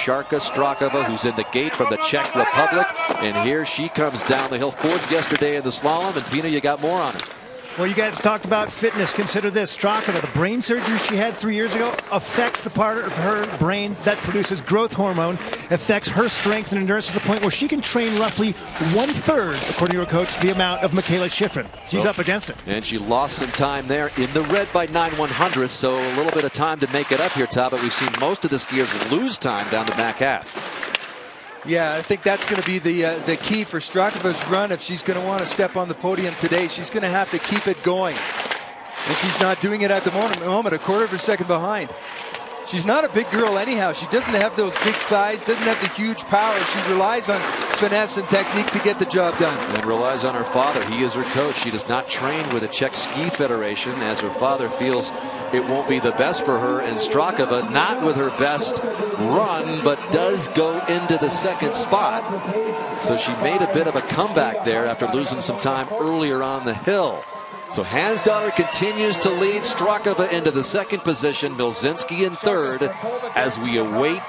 Šárka Strachová, who's in the gate from the Czech Republic. And here she comes down the hill. Fourth yesterday in the slalom. And Pina, you got more on her. Well, you guys talked about fitness. Consider this. Strachová, the brain surgery she had three years ago, affects the part of her brain that produces growth hormone, affects her strength and endurance to the point where she can train roughly one-third, according to her coach, the amount of Mikaela Shiffrin. She's Oh. up against it. And she lost some time there in the red by 9 100 so a little bit of time to make it up here, Todd. But we've seen most of the skiers lose time down the back half. Yeah, I think that's going to be the uh, the key for Strachová's run. If she's going to want to step on the podium today, she's going to have to keep it going. And she's not doing it at the moment, moment a quarter of a second behind. She's not a big girl anyhow. She doesn't have those big thighs, doesn't have the huge power. She relies on finesse and technique to get the job done. And relies on her father. He is her coach. She does not train with the Czech Ski Federation as her father feels it won't be the best for her. And Strachová, not with her best run, but does go into the second spot. So she made a bit of a comeback there after losing some time earlier on the hill. So Hansdotter continues to lead Strachová into the second position, Mielzynski in third, as we await